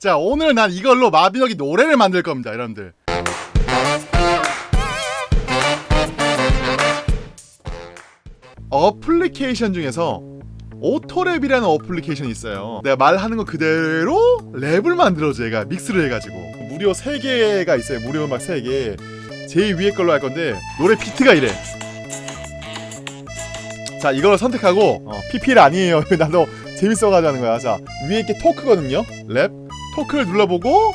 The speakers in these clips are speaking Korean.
자 오늘 난 이걸로 마비노기 노래를 만들 겁니다 여러분들. 어플리케이션 중에서 오토랩이라는 어플리케이션이 있어요. 내가 말하는 거 그대로 랩을 만들어줘 얘가. 믹스를 해가지고. 무료 3개가 있어요. 무료 음악 3개. 제일 위에 걸로 할 건데 노래 비트가 이래. 자 이걸 선택하고 어, PPL 아니에요. 나도 재밌어가지고 하는 거야. 자 위에 이렇게 토크거든요. 랩 토크를 눌러보고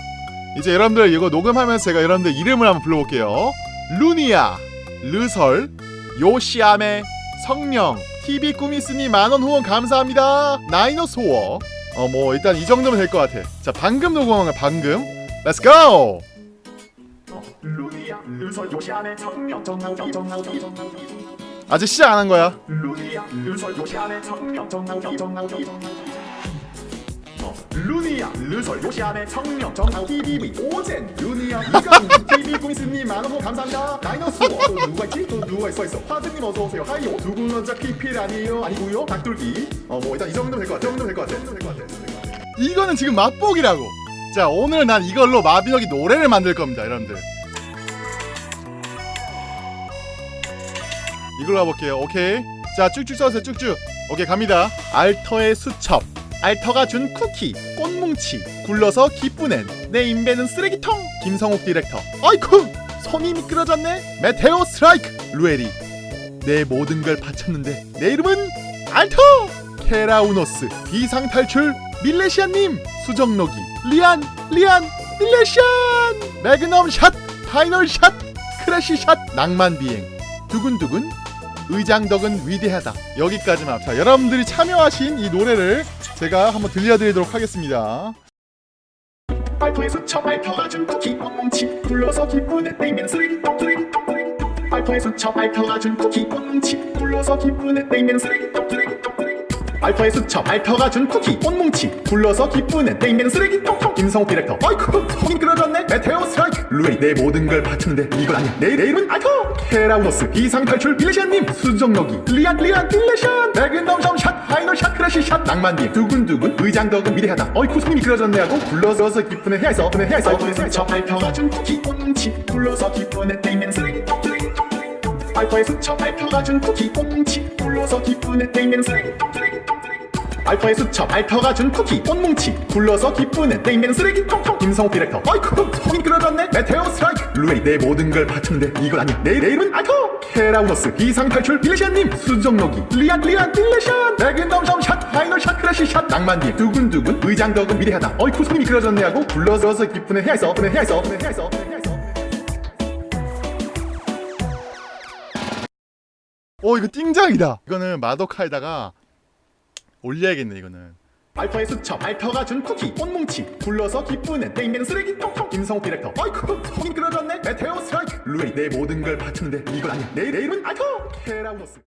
이제 여러분들 이거 녹음하면서 제가 여러분들 이름을 한번 불러볼게요. 루니아 르설 요시아메 성령 TV 꾸미스니 만원 후원 감사합니다. 나이노소어 어 뭐 일단 이 정도면 될 것 같아. 자 방금 녹음한 거 방금. Let's go! 루니아 르설 요시아메 성령. 아직 시작 안 한 거야? 루니아 루설 요시안의 성령 정나우디 루니아 루설 요시안의 성령 정나우디 비비 오젠 루니아 이강 TV 꾸미스님 만원 감사합니다. 다이너스 또 누가 있지? 또 누가 있어 있어. 화드님 어서오세요. 하이요 두분 원자 PPL 아니에요? 아니고요. 닭돌기. 어 뭐 일단 이 정도면 될것 같아. 이 정도면 될것 같아. 이 정도면 될것 같아. 이거는 지금 맛보기라고. 자 오늘 난 이걸로 마비노기 노래를 만들 겁니다 여러분들. 이걸로 가볼게요. 오케이? 자 쭉쭉 써주세요. 쭉쭉. 오케이 갑니다. 알터의 수첩 알터가 준 쿠키 꽃뭉치 굴러서 기쁘넨 내 인베는 쓰레기통 김성욱 디렉터. 아이쿠! 손이 미끄러졌네. Meteor strike! 루에리. 내 모든 걸 바쳤는데 내 이름은 알터! 케라우노스 비상탈출 밀레시안님 수정록이 리안 리안 밀레시안! 매그넘 샷 파이널 샷 크래시 샷 낭만 비행. 두근두근 의장덕은 위대하다 여기까지만 자 여러분들이 참여하신 이 노래를 제가 한번 들려드리도록 하겠습니다 발토의 수첩 알터가 준 쿠키 뻥뭉치 굴러서 기쁘네 떼면 쓰레기통 쓰레기통 쓰레기통 발토의 수첩 알터가 준 쿠키 뻥뭉치 굴러서 기쁘네 떼면 쓰레기통 쓰레기통 쓰레기통 알파의 수첩 알터가 준 쿠키 꽃뭉치 굴러서 기쁘네 떼면 쓰레기통 김성호 디렉터 아이쿠 손이 끌어졌네 메테오 스트라이크 루에리 내 모든 걸 바쳤는데 이건 아니야 내, 내 이름은 알터 케라우노스 비상탈출 빌레시안님 수정록이 리안 리안 빌레시안! 매그넘 샷 파이널 샷 크래시 샷 낭만님. 두근두근 의장덕은 위대하다. 어이쿠 손이 미끄러졌네 하고 굴러서 기쁘네 해야있어 그네 해야있어 알파의 수첩 알터가 준 쿠키 꽃뭉치 굴러서 기쁘네 떼면 쓰레기통 쓰레기통 쓰레기통 알파의 수첩 알터가 준 쿠키 꽃뭉치 굴러서 기쁘네 떼면 쓰레기통 알파의 수첩 알터가 준 쿠키 꽃뭉치 굴러서 기쁘네 떼면 쓰레기통 김성호 디렉터 아이쿠 손이 끌어졌네 메테오 스트라이크. 루에리 내 모든 걸 바쳤는데 이건 아니야. 내, 내 이름은 알터 케라우노스 비상탈출 빌레시안님 수정록이 리안 리안 빌레시안 매그넘 샷 파이널 샷 크래시 샷 낭만님. 두근두근 의장덕은 위대하다. 어이쿠 손이 미끄러졌네 하고 굴러서 기쁘네 해야 있어 그네 해야 있어 그네 해야 있어 그네 해야 있어 오 이거 띵장이다. 이거는 마도카에다가 올려야겠네 이거는. 알파의 수첩 알터가 준 쿠키 꽃뭉치. 굴러서 기쁘네 떼면 쓰레기통 김성호 디렉터 아이쿠 손이 끌어졌네. 메테오 스트라이크. 루에리 내 모든 걸 바쳤는데 이건 아니야. 내, 내 이름은 알터 케라우노스